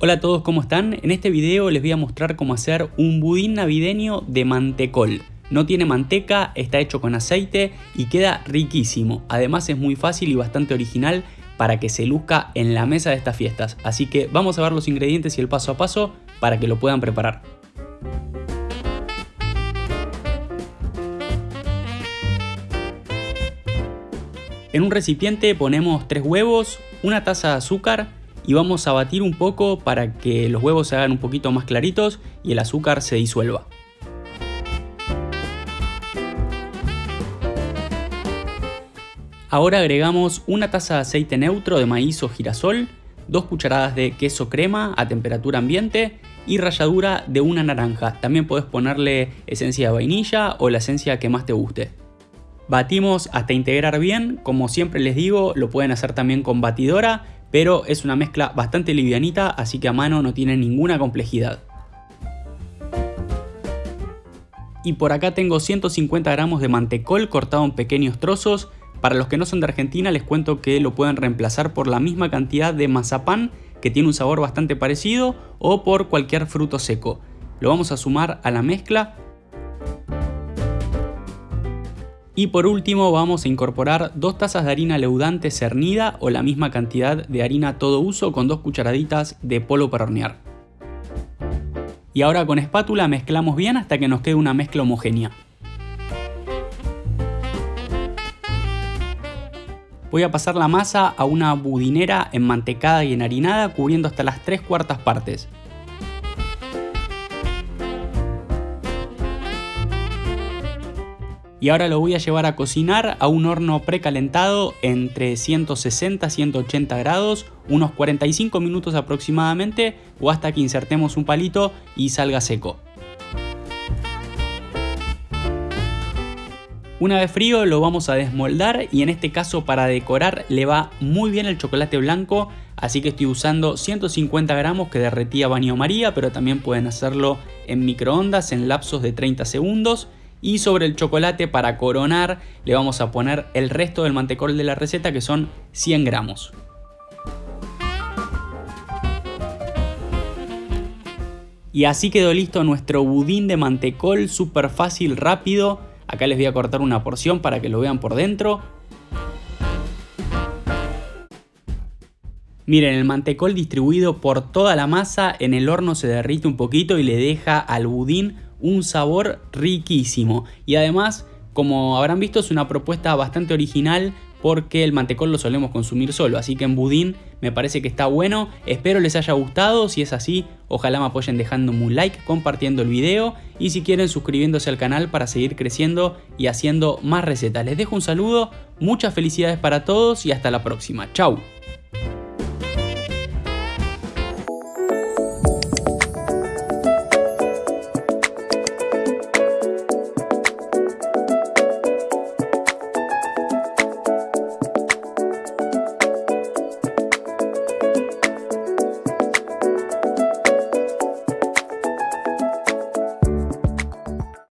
Hola a todos, ¿cómo están? En este video les voy a mostrar cómo hacer un budín navideño de mantecol. No tiene manteca, está hecho con aceite y queda riquísimo. Además es muy fácil y bastante original para que se luzca en la mesa de estas fiestas. Así que vamos a ver los ingredientes y el paso a paso para que lo puedan preparar. En un recipiente ponemos 3 huevos, una taza de azúcar, y vamos a batir un poco para que los huevos se hagan un poquito más claritos y el azúcar se disuelva. Ahora agregamos una taza de aceite neutro de maíz o girasol, dos cucharadas de queso crema a temperatura ambiente y ralladura de una naranja. También puedes ponerle esencia de vainilla o la esencia que más te guste. Batimos hasta integrar bien, como siempre les digo, lo pueden hacer también con batidora pero es una mezcla bastante livianita, así que a mano no tiene ninguna complejidad. Y por acá tengo 150 gramos de mantecol cortado en pequeños trozos. Para los que no son de Argentina les cuento que lo pueden reemplazar por la misma cantidad de mazapán que tiene un sabor bastante parecido o por cualquier fruto seco. Lo vamos a sumar a la mezcla Y por último vamos a incorporar dos tazas de harina leudante cernida o la misma cantidad de harina todo uso con dos cucharaditas de polvo para hornear. Y ahora con espátula mezclamos bien hasta que nos quede una mezcla homogénea. Voy a pasar la masa a una budinera enmantecada y enharinada cubriendo hasta las 3 cuartas partes. Y ahora lo voy a llevar a cocinar a un horno precalentado entre 160 y 180 grados, unos 45 minutos aproximadamente o hasta que insertemos un palito y salga seco. Una vez frío lo vamos a desmoldar y en este caso para decorar le va muy bien el chocolate blanco así que estoy usando 150 gramos que derretí a baño maría pero también pueden hacerlo en microondas en lapsos de 30 segundos y sobre el chocolate para coronar le vamos a poner el resto del mantecol de la receta que son 100 gramos. Y así quedó listo nuestro budín de mantecol, súper fácil, rápido. Acá les voy a cortar una porción para que lo vean por dentro. Miren, el mantecol distribuido por toda la masa en el horno se derrite un poquito y le deja al budín un sabor riquísimo. Y además, como habrán visto, es una propuesta bastante original porque el mantecol lo solemos consumir solo, así que en budín me parece que está bueno, espero les haya gustado, si es así, ojalá me apoyen dejándome un like, compartiendo el video y si quieren suscribiéndose al canal para seguir creciendo y haciendo más recetas. Les dejo un saludo, muchas felicidades para todos y hasta la próxima, chau.